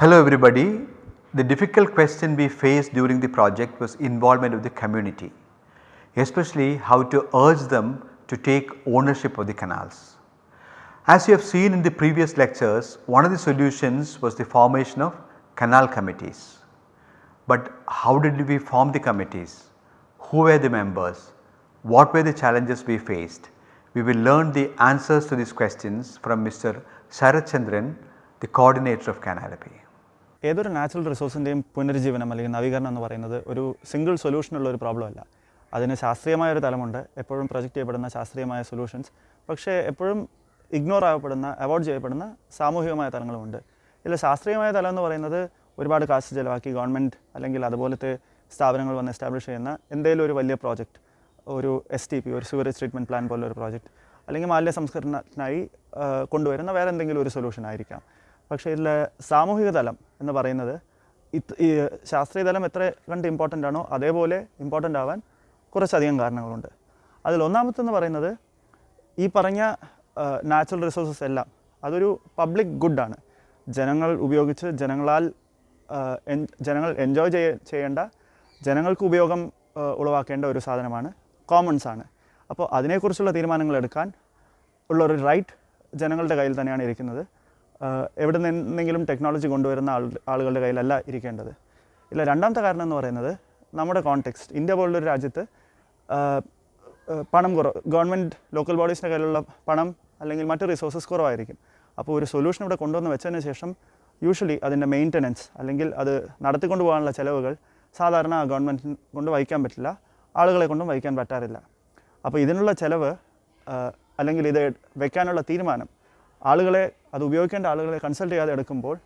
Hello everybody. The difficult question we faced during the project was involvement of the community, especially how to urge them to take ownership of the canals. As you have seen in the previous lectures, one of the solutions was the formation of canal committees. But how did we form the committees? Who were the members? What were the challenges we faced? We will learn the answers to these questions from Mr. Sarath Chandran, the coordinator of Canalopy. ഏതൊരു natural റിസോഴ്സിന്റെയും പുനരുജ്ജീവനം അല്ലെങ്കിൽ നവീകരണം എന്ന് പറയുന്നത് ഒരു single സൊല്യൂഷനുള്ള ഒരു problem അല്ല. അതിന് ശാസ്ത്രീയമായ ഒരു തലമുണ്ട്. എപ്പോഴും പ്രൊജക്റ്റ് ചെയ്യപ്പെടുന്ന ശാസ്ത്രീയമായ സൊല്യൂഷൻസ് പക്ഷേ എപ്പോഴും ഇഗ്നോർ ആവപ്പെടുന്ന അവോയ്ഡ് ചെയ്യപ്പെടുന്ന സാമൂഹികമായ തലങ്ങളുമുണ്ട്. ഇതിൽ ശാസ്ത്രീയമായ തലം എന്ന് പറയുന്നത് ഒരുപാട് കാശ് ചിലവാക്കി ഗവൺമെന്റ് അല്ലെങ്കിൽ അതുപോലത്തെ സ്ഥാപനങ്ങൾ വന്ന് എസ്റ്റാബ്ലിഷ് ചെയ്യുന്ന എന്തെങ്കിലും ഒരു വലിയ പ്രോജക്റ്റ് ഒരു എസ് ടി പി ഒരു സുവറേജ് ട്രീറ്റ്മെന്റ് പ്ലാൻ പോലുള്ള ഒരു പ്രോജക്റ്റ് അല്ലെങ്കിൽ മാലിന്യ സംസ്കരണത്തിനായി കൊണ്ടുവരുന്ന വേറെ എന്തെങ്കിലും ഒരു സൊല്യൂഷൻ ആയിരിക്കാം. പക്ഷേ ഇതിൽ സാമൂഹിക തലം എന്ന് പറയുന്നത് ഇത് ഈ ശാസ്ത്രീയ തലം എത്ര കണ്ട് ഇമ്പോർട്ടന്റ് ആണോ അതേപോലെ ഇമ്പോർട്ടന്റ് ആവാൻ കുറച്ചധികം കാരണങ്ങളുണ്ട്. അതിൽ ഒന്നാമത്തെന്ന് പറയുന്നത് ഈ പറഞ്ഞ നാച്ചുറൽ റിസോഴ്സസ് എല്ലാം അതൊരു പബ്ലിക് ഗുഡാണ് ജനങ്ങൾ ഉപയോഗിച്ച് ജനങ്ങളാൽ ജനങ്ങൾ എൻജോയ് ചെയ്യ ചെയ്യേണ്ട ജനങ്ങൾക്ക് ഉപയോഗം ഉളവാക്കേണ്ട ഒരു സാധനമാണ് കോമൺസ് ആണ്. അപ്പോൾ അതിനെക്കുറിച്ചുള്ള തീരുമാനങ്ങൾ എടുക്കാൻ ഉള്ള ഒരു റൈറ്റ് ജനങ്ങളുടെ കയ്യിൽ തന്നെയാണ് ഇരിക്കുന്നത്. എവിടെ നിന്നെങ്കിലും ടെക്നോളജി കൊണ്ടുവരുന്ന ആൾ ആളുകളുടെ കയ്യിലല്ല ഇരിക്കേണ്ടത്. ഇല്ല രണ്ടാമത്തെ കാരണം എന്ന് പറയുന്നത് നമ്മുടെ കോണ്ടെക്സ്റ്റ് ഇന്ത്യ പോലുള്ളൊരു രാജ്യത്ത് പണം കുറവ് ഗവൺമെന്റ് ലോക്കൽ ബോഡീസിന്റെ കയ്യിലുള്ള പണം അല്ലെങ്കിൽ മറ്റ് റിസോഴ്സസ് കുറവായിരിക്കും. അപ്പോൾ ഒരു സൊല്യൂഷൻ ഇവിടെ കൊണ്ടുവന്ന് വെച്ചതിന് ശേഷം യൂഷ്വലി അതിന്റെ മെയിന്റനൻസ് അല്ലെങ്കിൽ അത് നടത്തിക്കൊണ്ട് പോകാനുള്ള ചിലവുകൾ സാധാരണ ഗവൺമെന്റ് കൊണ്ട് വഹിക്കാൻ പറ്റില്ല. ആളുകളെ കൊണ്ടും വഹിക്കാൻ പറ്റാറില്ല. അപ്പോൾ ഇതിനുള്ള ചിലവ് അല്ലെങ്കിൽ ഇത് വെക്കാനുള്ള തീരുമാനം ആളുകളെ അത് ഉപയോഗിക്കേണ്ട ആളുകളെ കൺസൾട്ട് ചെയ്യാതെ എടുക്കുമ്പോൾ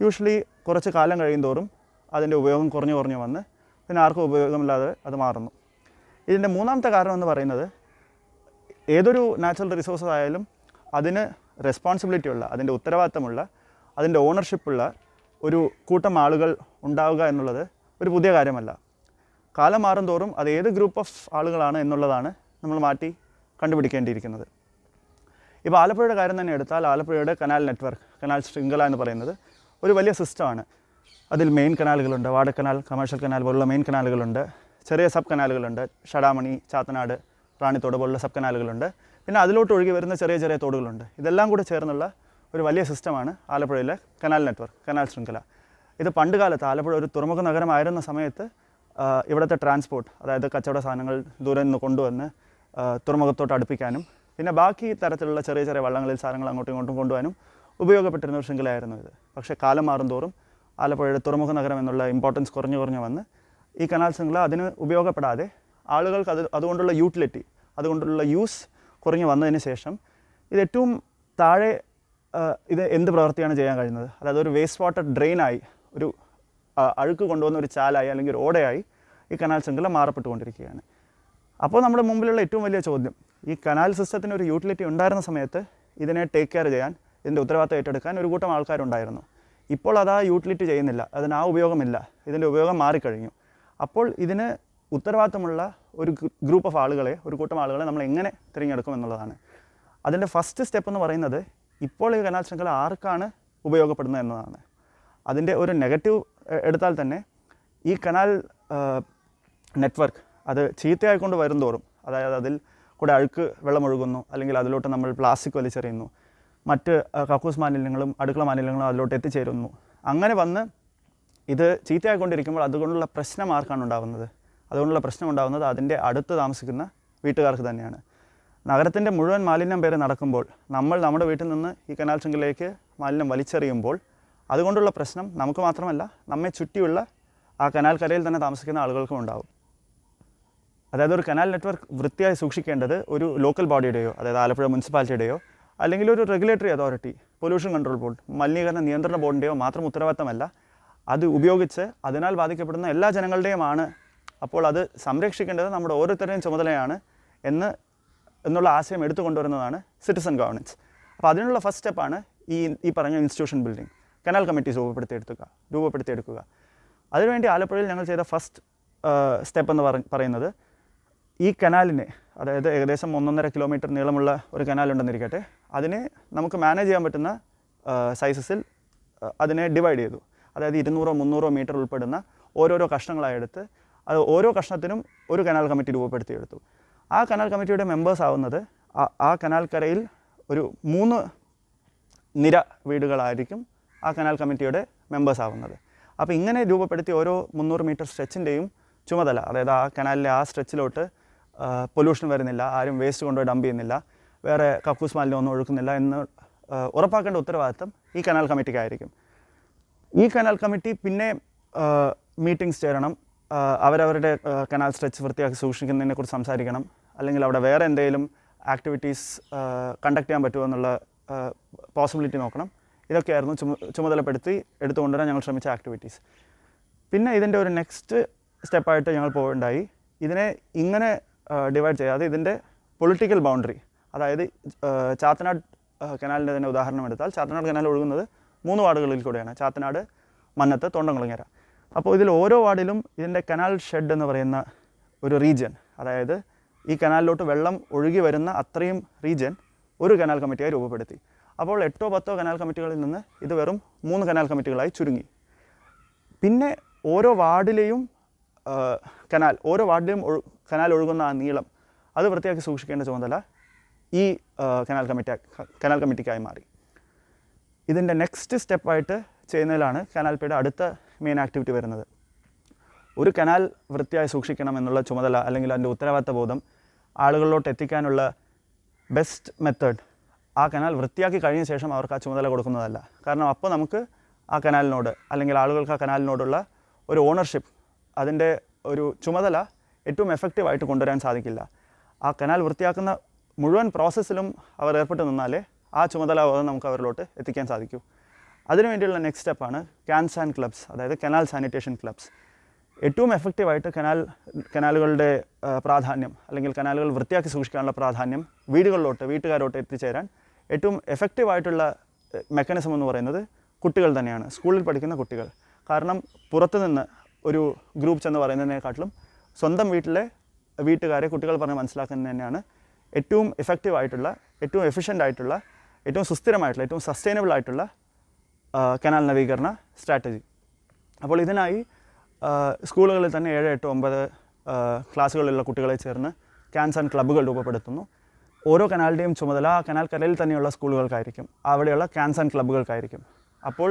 യൂഷ്വലി കുറച്ച് കാലം കഴിയും തോറും അതിന്റെ ഉപയോഗം കുറഞ്ഞു കുറഞ്ഞു വന്ന് പിന്നെ ആർക്കും ഉപയോഗമില്ലാതെ അത് മാറുന്നു. ഇതിന്റെ മൂന്നാമത്തെ കാരണം എന്ന് പറയുന്നത് ഏതൊരു നാച്ചുറൽ റിസോഴ്സസ് ആയാലും അതിന് റെസ്പോൺസിബിലിറ്റി ഉള്ള അതിന്റെ ഉത്തരവാദിത്തമുള്ള അതിന്റെ ഓണർഷിപ്പുള്ള ഒരു കൂട്ടം ആളുകൾ ഉണ്ടാവുക എന്നുള്ളത് ഒരു പുതിയ കാര്യമല്ല. കാലം മാറും തോറും അത് ഏത് ഗ്രൂപ്പ് ഓഫ് ആളുകളാണ് എന്നുള്ളതാണ് നമ്മൾ മാറ്റി കണ്ടുപിടിക്കേണ്ടിയിരിക്കുന്നത്. ഇപ്പോൾ ആലപ്പുഴയുടെ കാര്യം തന്നെ എടുത്താൽ ആലപ്പുഴയുടെ കനാൽ നെറ്റ്വർക്ക് കനാൽ ശൃംഖല എന്ന് പറയുന്നത് ഒരു വലിയ സിസ്റ്റമാണ് അതിൽ മെയിൻ കനാലുകളുണ്ട്. വാടക്കനാൽ കനാൽ കമേഴ്ഷ്യൽ കനാൽ പോലുള്ള മെയിൻ കനാലുകളുണ്ട്. ചെറിയ സബ് കനാലുകളുണ്ട്. ഷടാമണി ചാത്തനാട് റാണിത്തോട് പോലുള്ള സബ് കനാലുകളുണ്ട്. പിന്നെ അതിലോട്ട് ഒഴുകി വരുന്ന ചെറിയ ചെറിയ തോടുകളുണ്ട്. ഇതെല്ലാം കൂടെ ചേർന്നുള്ള ഒരു വലിയ സിസ്റ്റമാണ് ആലപ്പുഴയിലെ കനാൽ നെറ്റ്വർക്ക് കനാൽ ശൃംഖല. ഇത് പണ്ട് കാലത്ത് ആലപ്പുഴ ഒരു തുറമുഖ നഗരമായിരുന്ന സമയത്ത് ഇവിടുത്തെ ട്രാൻസ്പോർട്ട് അതായത് കച്ചവട സാധനങ്ങൾ ദൂരെ നിന്ന് കൊണ്ടുവന്ന് തുറമുഖത്തോട്ട് അടുപ്പിക്കാനും പിന്നെ ബാക്കി തരത്തിലുള്ള ചെറിയ ചെറിയ വള്ളങ്ങളിൽ സാധനങ്ങൾ അങ്ങോട്ടും ഇങ്ങോട്ടും കൊണ്ടുപോകാനും ഉപയോഗപ്പെട്ടിരുന്ന ഒരു ശൃംഖലയായിരുന്നു ഇത്. പക്ഷേ കാലം മാറുന്തോറും ആലപ്പുഴയുടെ തുറമുഖ നഗരം എന്നുള്ള ഇമ്പോർട്ടൻസ് കുറഞ്ഞു കുറഞ്ഞു വന്ന് ഈ കനാൽ ശൃംഖല അതിന് ഉപയോഗപ്പെടാതെ ആളുകൾക്ക് അത് അതുകൊണ്ടുള്ള യൂട്ടിലിറ്റി അതുകൊണ്ടുള്ള യൂസ് കുറഞ്ഞു വന്നതിന് ശേഷം ഇത് ഏറ്റവും താഴെ ഇത് എന്ത് പ്രവൃത്തിയാണ് ചെയ്യാൻ കഴിയുന്നത്? അതായത് ഒരു വേസ്റ്റ് വാട്ടർ ഡ്രെയിനായി ഒരു അഴുക്ക് കൊണ്ടുവന്ന ഒരു ചാലായി അല്ലെങ്കിൽ ഒരു ഓടയായി ഈ കനാൽ ശൃംഖല മാറപ്പെട്ടുകൊണ്ടിരിക്കുകയാണ്. അപ്പോൾ നമ്മുടെ മുമ്പിലുള്ള ഏറ്റവും വലിയ ചോദ്യം ഈ കനാൽ സിസ്റ്റത്തിന് ഒരു യൂട്ടിലിറ്റി ഉണ്ടായിരുന്ന സമയത്ത് ഇതിനെ ടേക്ക് കെയർ ചെയ്യാൻ ഇതിന്റെ ഉത്തരവാദിത്തം ഏറ്റെടുക്കാൻ ഒരു കൂട്ടം ആൾക്കാരുണ്ടായിരുന്നു. ഇപ്പോൾ അത് ആ യൂട്ടിലിറ്റി ചെയ്യുന്നില്ല അതിന് ആ ഉപയോഗമില്ല ഇതിന്റെ ഉപയോഗം മാറിക്കഴിഞ്ഞു. അപ്പോൾ ഇതിന് ഉത്തരവാദിത്തമുള്ള ഒരു ഗ്രൂപ്പ് ഓഫ് ആളുകളെ ഒരു കൂട്ടം ആളുകളെ നമ്മൾ എങ്ങനെ തിരഞ്ഞെടുക്കും എന്നുള്ളതാണ്. അതിന്റെ ഫസ്റ്റ് സ്റ്റെപ്പ് എന്ന് പറയുന്നത് ഇപ്പോൾ ഈ കനാൽ ശൃംഖല ആർക്കാണ് ഉപയോഗപ്പെടുന്നത് എന്നതാണ്. അതിന്റെ ഒരു നെഗറ്റീവ് എടുത്താൽ തന്നെ ഈ കനാൽ നെറ്റ്വർക്ക് അത് ചീത്തയായിക്കൊണ്ട് വരും തോറും അതായത് അതിൽ കൂടെ അഴുക്ക് വെള്ളമൊഴുകുന്നു അല്ലെങ്കിൽ അതിലോട്ട് നമ്മൾ പ്ലാസ്റ്റിക് വലിച്ചെറിയുന്നു. മറ്റ് കക്കൂസ് മാലിന്യങ്ങളും അടുക്കള മാലിന്യങ്ങളും അതിലോട്ട് എത്തിച്ചേരുന്നു. അങ്ങനെ വന്ന് ഇത് ചീത്തയായിക്കൊണ്ടിരിക്കുമ്പോൾ അതുകൊണ്ടുള്ള പ്രശ്നം ആർക്കാണ് ഉണ്ടാകുന്നത് അതുകൊണ്ടുള്ള പ്രശ്നം ഉണ്ടാകുന്നത് അതിന്റെ അടുത്ത് താമസിക്കുന്ന വീട്ടുകാർക്ക് തന്നെയാണ്. നഗരത്തിന്റെ മുഴുവൻ മാലിന്യം പേര് നടക്കുമ്പോൾ നമ്മൾ നമ്മുടെ വീട്ടിൽ നിന്ന് ഈ കനാൽ ശൃംഖലയിലേക്ക് മാലിന്യം വലിച്ചെറിയുമ്പോൾ അതുകൊണ്ടുള്ള പ്രശ്നം നമുക്ക് മാത്രമല്ല നമ്മെ ചുറ്റിയുള്ള ആ കനാൽ കരയിൽ തന്നെ താമസിക്കുന്ന ആളുകൾക്കും ഉണ്ടാകും അതായത് ഒരു കനാൽ നെറ്റ്വർക്ക് വൃത്തിയായി സൂക്ഷിക്കേണ്ടത് ഒരു ലോക്കൽ ബോഡിയുടെയോ അതായത് ആലപ്പുഴ മുനിസിപ്പാലിറ്റിയുടെയോ അല്ലെങ്കിൽ ഒരു regulatory authority pollution control board മലിനീകരണ നിയന്ത്രണ ബോർഡിന്റെയോ മാത്രം ഉത്തരവാദിത്തമല്ല. അത് ഉപയോഗിച്ച് അതിനാൽ ബാധിക്കപ്പെടുന്ന എല്ലാ ജനങ്ങളുടെയുമാണ് അപ്പോൾ അത് സംരക്ഷിക്കേണ്ടത് നമ്മുടെ ഓരോരുത്തരുടെയും ചുമതലയാണ് എന്ന് എന്നുള്ള ആശയം എടുത്തു കൊണ്ടുവരുന്നതാണ് സിറ്റിസൺ ഗവർണൻസ് അപ്പോൾ അതിനുള്ള ഫസ്റ്റ് സ്റ്റെപ്പാണ് ഈ ഈ പറഞ്ഞ ഇൻസ്റ്റിറ്റ്യൂഷൻ ബിൽഡിംഗ് കനാൽ കമ്മിറ്റീസ് രൂപപ്പെടുത്തിയെടുക്കുക രൂപപ്പെടുത്തിയെടുക്കുക. അതിനുവേണ്ടി ആലപ്പുഴയിൽ ഞങ്ങൾ ചെയ്ത ഫസ്റ്റ് സ്റ്റെപ്പ് എന്ന് പറയുന്നത് ഈ കനാലിന് അതായത് ഏകദേശം ഒന്നൊന്നര കിലോമീറ്റർ നീളമുള്ള ഒരു കനാൽ ഉണ്ടെന്നിരിക്കട്ടെ അതിനെ നമുക്ക് മാനേജ് ചെയ്യാൻ പറ്റുന്ന സൈസസിൽ അതിനെ ഡിവൈഡ് ചെയ്തു. അതായത് ഇരുന്നൂറോ മുന്നൂറോ മീറ്റർ ഉൾപ്പെടുന്ന ഓരോരോ കഷ്ണങ്ങളായെടുത്ത് അത് ഓരോ കഷ്ണത്തിനും ഒരു കനാൽ കമ്മിറ്റി രൂപപ്പെടുത്തിയെടുത്തു. ആ കനാൽ കമ്മിറ്റിയുടെ മെമ്പേഴ്സ് ആവുന്നത് ആ- ആ കനാൽ കരയിൽ ഒരു മൂന്ന് നിര വീടുകളായിരിക്കും ആ കനാൽ കമ്മിറ്റിയുടെ മെമ്പേഴ്സ് ആവുന്നത്. അപ്പോൾ ഇങ്ങനെ രൂപപ്പെടുത്തി ഓരോ മുന്നൂറ് മീറ്റർ സ്ട്രെച്ചിന്റെയും ചുമതല അതായത് ആ കനാലിലെ ആ സ്ട്രെച്ചിലോട്ട് പൊല്യൂഷൻ വരുന്നില്ല ആരും വേസ്റ്റ് കൊണ്ടുപോയി ഡംപ് ചെയ്യുന്നില്ല വേറെ കക്കൂസ് മാലിന്യം ഒന്നും ഒഴുക്കുന്നില്ല എന്ന് ഉറപ്പാക്കേണ്ട ഉത്തരവാദിത്തം ഈ കനാൽ കമ്മിറ്റിക്കായിരിക്കും ഈ കനാൽ കമ്മിറ്റി പിന്നെ മീറ്റിംഗ്സ് ചേരണം അവരവരുടെ കനാൽ സ്ട്രെച്ച് വൃത്തിയാക്കി സൂക്ഷിക്കുന്നതിനെ കുറിച്ച് സംസാരിക്കണം അല്ലെങ്കിൽ അവിടെ വേറെ എന്തെങ്കിലും ആക്ടിവിറ്റീസ് കണ്ടക്ട് ചെയ്യാൻ പറ്റുമോ എന്നുള്ള പോസിബിലിറ്റി നോക്കണം. ഇതൊക്കെയായിരുന്നു ചുമ ചുമതലപ്പെടുത്തി എടുത്തുകൊണ്ടുവരാൻ ഞങ്ങൾ ശ്രമിച്ച ആക്ടിവിറ്റീസ് പിന്നെ ഇതിന്റെ ഒരു നെക്സ്റ്റ് സ്റ്റെപ്പായിട്ട് ഞങ്ങൾ പോകേണ്ടായി ഇതിനെ ഇങ്ങനെ ഡിവൈഡ് ചെയ്യുക അതായത് ഇതിന്റെ പൊളിറ്റിക്കൽ ബൗണ്ടറി അതായത് ചാത്തനാട് കനാലിന്റെ തന്നെ ഉദാഹരണം എടുത്താൽ ചാത്തനാട് കനാൽ ഒഴുകുന്നത് മൂന്ന് വാർഡുകളിൽ കൂടെയാണ്. ചാത്തനാട് മന്നത്ത് തൊണ്ടംകുളങ്ങര. അപ്പോൾ ഇതിൽ ഓരോ വാർഡിലും ഇതിന്റെ കനാൽ ഷെഡ് എന്ന് പറയുന്ന ഒരു റീജിയൻ അതായത് ഈ കനാലിലോട്ട് വെള്ളം ഒഴുകി വരുന്ന അത്രയും റീജിയൻ ഒരു കനാൽ കമ്മിറ്റിയായി രൂപപ്പെടുത്തി. അപ്പോൾ എട്ടോ പത്തോ കനാൽ കമ്മിറ്റികളിൽ നിന്ന് ഇത് വെറും മൂന്ന് കനാൽ കമ്മിറ്റികളായി ചുരുങ്ങി. പിന്നെ ഓരോ വാർഡിലെയും കനാൽ ഓരോ വാർഡിലും ഒഴു കനാൽ ഒഴുകുന്ന ആ നീളം അത് വൃത്തിയാക്കി സൂക്ഷിക്കേണ്ട ചുമതല ഈ കനാൽ കമ്മിറ്റി കനാൽ കമ്മിറ്റിക്കായി മാറി. ഇതിന്റെ നെക്സ്റ്റ് സ്റ്റെപ്പായിട്ട് ചെയ്യുന്നതിലാണ് കനാൽ പിയുടെ അടുത്ത മെയിൻ ആക്ടിവിറ്റി വരുന്നത്. ഒരു കനാൽ വൃത്തിയായി സൂക്ഷിക്കണം എന്നുള്ള ചുമതല അല്ലെങ്കിൽ അതിന്റെ ഉത്തരവാദിത്ത ബോധം ആളുകളിലോട്ട് എത്തിക്കാനുള്ള ബെസ്റ്റ് മെത്തേഡ് ആ കനാൽ വൃത്തിയാക്കി കഴിഞ്ഞ ശേഷം അവർക്ക് ആ ചുമതല കൊടുക്കുന്നതല്ല. കാരണം അപ്പോൾ നമുക്ക് ആ കനാലിനോട് അല്ലെങ്കിൽ ആളുകൾക്ക് ആ കനാലിനോടുള്ള ഒരു ഓണർഷിപ്പ് അതിന്റെ ഒരു ചുമതല ഏറ്റവും എഫക്റ്റീവായിട്ട് കൊണ്ടുവരാൻ സാധിക്കില്ല. ആ കനാൽ വൃത്തിയാക്കുന്ന മുഴുവൻ പ്രോസസ്സിലും അവർ ഏർപ്പെട്ട് നിന്നാലേ ആ ചുമതലാബോധം നമുക്ക് അവരിലോട്ട് എത്തിക്കാൻ സാധിക്കൂ. അതിനുവേണ്ടിയുള്ള നെക്സ്റ്റ് സ്റ്റെപ്പാണ് ക്യാൻസ് ആൻഡ് ക്ലബ്സ് അതായത് കനാൽ സാനിറ്റേഷൻ ക്ലബ്സ് ഏറ്റവും എഫക്റ്റീവായിട്ട് കനാൽ കനാലുകളുടെ പ്രാധാന്യം അല്ലെങ്കിൽ കനാലുകൾ വൃത്തിയാക്കി സൂക്ഷിക്കാനുള്ള പ്രാധാന്യം വീടുകളിലോട്ട് വീട്ടുകാരോട്ട് എത്തിച്ചേരാൻ ഏറ്റവും എഫക്റ്റീവായിട്ടുള്ള മെക്കാനിസം എന്ന് പറയുന്നത് കുട്ടികൾ തന്നെയാണ് സ്കൂളിൽ പഠിക്കുന്ന കുട്ടികൾ. കാരണം പുറത്തുനിന്ന് ഒരു ഗ്രൂപ്പ് എന്ന് പറയുന്നതിനെക്കാട്ടിലും സ്വന്തം വീട്ടിലെ വീട്ടുകാരെ കുട്ടികൾ പറഞ്ഞ് മനസ്സിലാക്കുന്നത് തന്നെയാണ്. ഏറ്റവും എഫക്റ്റീവ് ആയിട്ടുള്ള ഏറ്റവും എഫിഷ്യന്റ് ആയിട്ടുള്ള ഏറ്റവും സുസ്ഥിരമായിട്ടുള്ള ഏറ്റവും സസ്റ്റൈനബിൾ ആയിട്ടുള്ള കനാൽ നവീകരണ സ്ട്രാറ്റജി അപ്പോൾ ഇതിനായി സ്കൂളുകളിൽ തന്നെ ഏഴ് എട്ട് ഒമ്പത് ക്ലാസ്സുകളിലുള്ള കുട്ടികളെ ചേർന്ന് ക്യാൻസ് ആൻഡ് ക്ലബ്ബുകൾ രൂപപ്പെടുത്തുന്നു. ഓരോ കനാലിന്റെയും ചുമതല ആ കനാൽ കരയിൽ തന്നെയുള്ള സ്കൂളുകൾക്കായിരിക്കും. അവിടെയുള്ള ക്യാൻസ് ആൻഡ് ക്ലബ്ബുകൾക്കായിരിക്കും അപ്പോൾ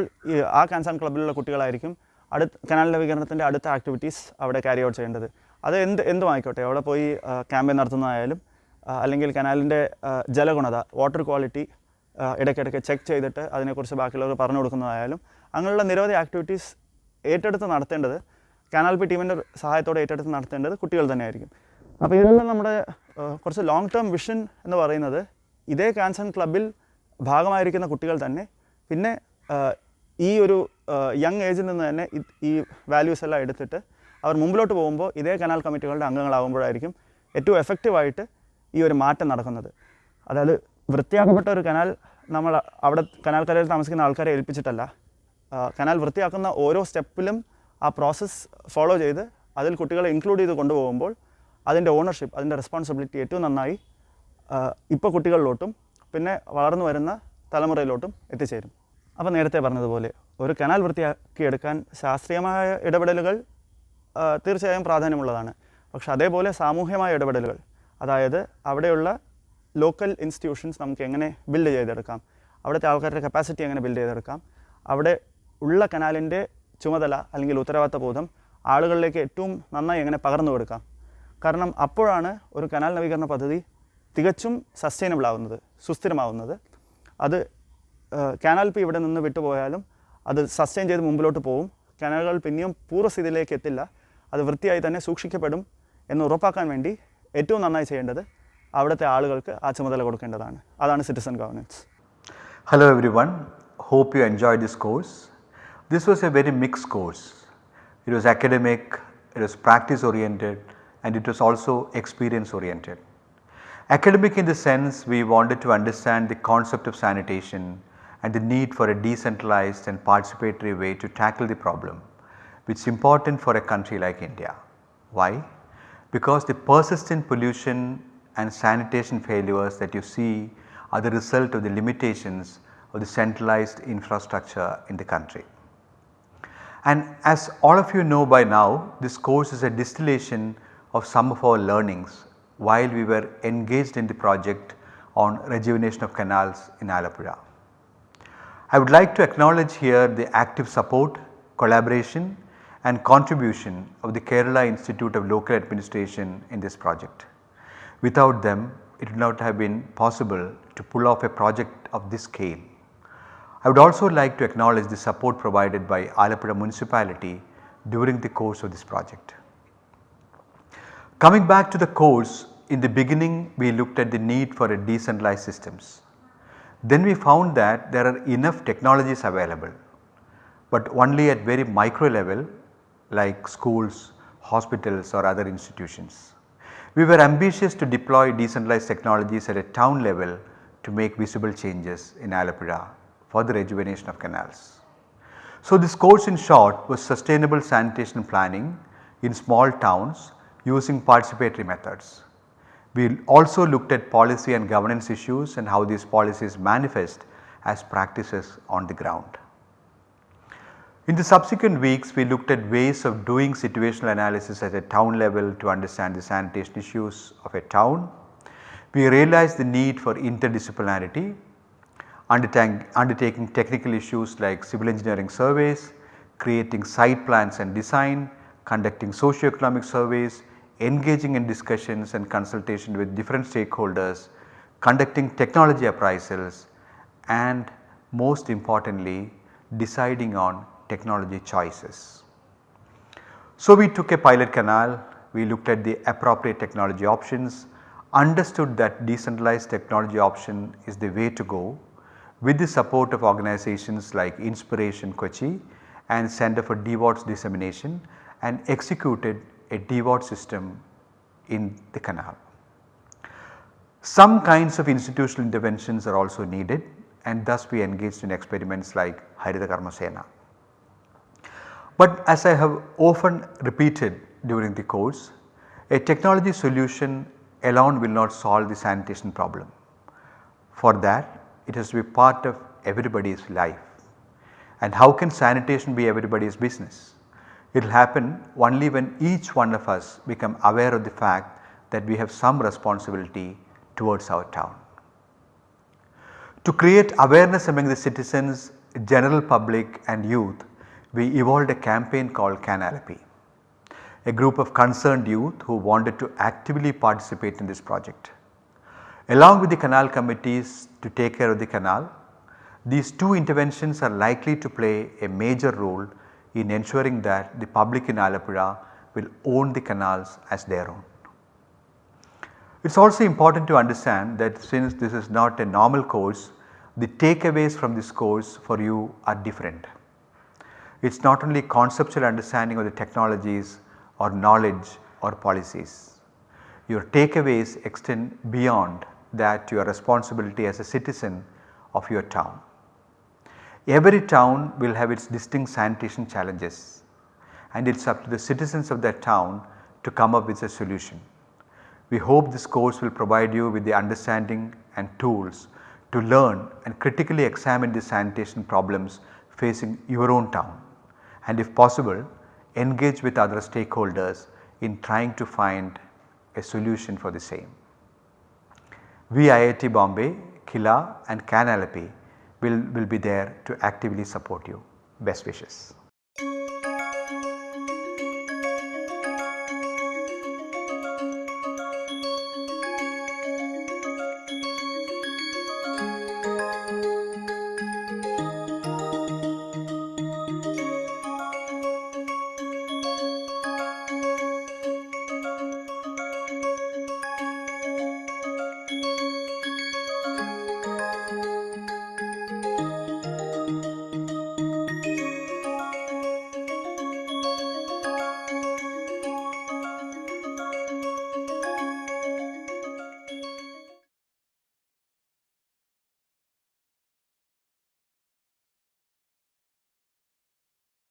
ആ ക്യാൻസ് ആൻഡ് ക്ലബ്ബിലുള്ള കുട്ടികളായിരിക്കും അടുത്ത കനാൽ നവീകരണത്തിന്റെ അടുത്ത ആക്ടിവിറ്റീസ് അവിടെ ക്യാരി ഔട്ട് ചെയ്യേണ്ടത്. അത് എന്ത് എന്തും ആയിക്കോട്ടെ അവിടെ പോയി ക്യാമ്പയിൻ നടത്തുന്നതായാലും അല്ലെങ്കിൽ കനാലിന്റെ ജലഗുണത വാട്ടർ ക്വാളിറ്റി ഇടയ്ക്കിടയ്ക്ക് ചെക്ക് ചെയ്തിട്ട് അതിനെക്കുറിച്ച് ബാക്കിയുള്ളവർ പറഞ്ഞു കൊടുക്കുന്നതായാലും അങ്ങനെയുള്ള നിരവധി ആക്ടിവിറ്റീസ് ഏറ്റെടുത്ത് നടത്തേണ്ടത് കനാൽ പി ടീമിന്റെ സഹായത്തോടെ ഏറ്റെടുത്ത് നടത്തേണ്ടത് കുട്ടികൾ തന്നെയായിരിക്കും. അപ്പോൾ ഇതെല്ലാം നമ്മുടെ കുറച്ച് ലോങ് ടേം വിഷൻ എന്ന് പറയുന്നത് ഇതേ കാൻസൺ ക്ലബിൽ ഭാഗമായിരിക്കുന്ന കുട്ടികൾ തന്നെ പിന്നെ ഈ ഒരു യങ് ഏജിൽ നിന്ന് തന്നെ ഈ വാല്യൂസ് എല്ലാം എടുത്തിട്ട് അവർ മുമ്പിലോട്ട് പോകുമ്പോൾ ഇതേ കനാൽ കമ്മിറ്റികളുടെ അംഗങ്ങളാകുമ്പോഴായിരിക്കും ഏറ്റവും എഫക്റ്റീവായിട്ട് ഈ ഒരു മാറ്റം നടക്കുന്നത്. അതായത് വൃത്തിയാക്കപ്പെട്ട ഒരു കനാൽ നമ്മൾ അവിടെ കനാൽ താമസിക്കുന്ന ആൾക്കാരെ ഏൽപ്പിച്ചിട്ടല്ല. കനാൽ വൃത്തിയാക്കുന്ന ഓരോ സ്റ്റെപ്പിലും ആ പ്രോസസ്സ് ഫോളോ ചെയ്ത് അതിൽ കുട്ടികളെ ഇൻക്ലൂഡ് ചെയ്ത് കൊണ്ടുപോകുമ്പോൾ അതിന്റെ ഓണർഷിപ്പ് അതിന്റെ റെസ്പോൺസിബിലിറ്റി ഏറ്റവും നന്നായി ഇപ്പോൾ കുട്ടികളിലോട്ടും പിന്നെ വളർന്നു വരുന്ന തലമുറയിലോട്ടും എത്തിച്ചേരും. അപ്പോൾ നേരത്തെ പറഞ്ഞതുപോലെ ഒരു കനാൽ വൃത്തിയാക്കിയെടുക്കാൻ ശാസ്ത്രീയമായ ഇടപെടലുകൾ തീർച്ചയായും പ്രാധാന്യമുള്ളതാണ്. പക്ഷെ അതേപോലെ സാമൂഹ്യമായ ഇടപെടലുകൾ അതായത് അവിടെയുള്ള ലോക്കൽ ഇൻസ്റ്റിറ്റ്യൂഷൻസ് നമുക്ക് എങ്ങനെ ബിൽഡ് ചെയ്തെടുക്കാം അവിടുത്തെ ആൾക്കാരുടെ കപ്പാസിറ്റി എങ്ങനെ ബിൽഡ് ചെയ്തെടുക്കാം അവിടെ ഉള്ള കനാലിന്റെ ചുമതല അല്ലെങ്കിൽ ഉത്തരവാദിത്ത ബോധം ആളുകളിലേക്ക് ഏറ്റവും നന്നായി എങ്ങനെ പകർന്നു കൊടുക്കാം. കാരണം അപ്പോഴാണ് ഒരു കനാൽ നവീകരണ പദ്ധതി തികച്ചും സസ്റ്റൈനബിൾ ആവുന്നത് സുസ്ഥിരമാവുന്നത്. അത് കനാൽ പി ഇവിടെ നിന്ന് വിട്ടുപോയാലും അത് സസ്റ്റൈൻ ചെയ്ത് മുമ്പിലോട്ട് പോകും കനാലുകൾ പിന്നെയും പൂർവസ്ഥിതിയിലേക്ക് എത്തില്ല. അത് വൃത്തിയായി തന്നെ സൂക്ഷിക്കപ്പെടും എന്ന് ഉറപ്പാക്കാൻ വേണ്ടി ഏറ്റവും നന്നായി ചെയ്യേണ്ടത് അവിടുത്തെ ആളുകൾക്ക് ആ ചുമതല കൊടുക്കേണ്ടതാണ് അതാണ് citizen governance Hello everyone, hope you enjoyed this course. This was a very mixed course. It was academic, it was practice oriented and it was also experience oriented. Academic in the sense we wanted to understand the concept of sanitation and the need for a decentralized and participatory way to tackle the problem which is important for a country like India. Why? Because the persistent pollution and sanitation failures that you see are the result of the limitations of the centralized infrastructure in the country. And as all of you know by now, this course is a distillation of some of our learnings while we were engaged in the project on rejuvenation of canals in Alapura. I would like to acknowledge here the active support, collaboration and contribution of the Kerala Institute of Local Administration in this project. Without them it would not have been possible to pull off a project of this scale. I would also like to acknowledge the support provided by Alapura municipality during the course of this project. Coming back to the course, in the beginning we looked at the need for a decentralized systems. Then we found that there are enough technologies available, but only at very micro level like schools, hospitals or other institutions. We were ambitious to deploy decentralized technologies at a town level to make visible changes in Alapura for the rejuvenation of canals. So, this course in short was sustainable sanitation planning in small towns using participatory methods. We also looked at policy and governance issues and how these policies manifest as practices on the ground. In the subsequent weeks we looked at ways of doing situational analysis at a town level to understand the sanitation issues of a town. We realized the need for interdisciplinarity undertaking technical issues like civil engineering surveys, creating site plans and design, conducting socio-economic surveys, engaging in discussions and consultation with different stakeholders, conducting technology appraisals and most importantly deciding on technology choices. So, we took a pilot canal, we looked at the appropriate technology options, understood that decentralized technology option is the way to go with the support of organizations like Inspiration Kochi and Center for DWATS Dissemination and executed a DWAT system in the canal. Some kinds of institutional interventions are also needed and thus we engaged in experiments like Harita Karma Sena. But as I have often repeated during the course, a technology solution alone will not solve the sanitation problem. For that it has to be part of everybody's life. And how can sanitation be everybody's business? It will happen only when each one of us become aware of the fact that we have some responsibility towards our town. To create awareness among the citizens, general public and youth, we evolved a campaign called Canalapy, a group of concerned youth who wanted to actively participate in this project. Along with the canal committees to take care of the canal, these two interventions are likely to play a major role in ensuring that the public in Alapura will own the canals as their own. It is also important to understand that since this is not a normal course, the takeaways from this course for you are different. It is not only conceptual understanding of the technologies or knowledge or policies. Your takeaways extend beyond that your responsibility as a citizen of your town. Every town will have its distinct sanitation challenges and it is up to the citizens of that town to come up with a solution. We hope this course will provide you with the understanding and tools to learn and critically examine the sanitation problems facing your own town and if possible engage with other stakeholders in trying to find a solution for the same. We IIT Bombay, KILA and Canalapy will, will be there to actively support you. Best wishes.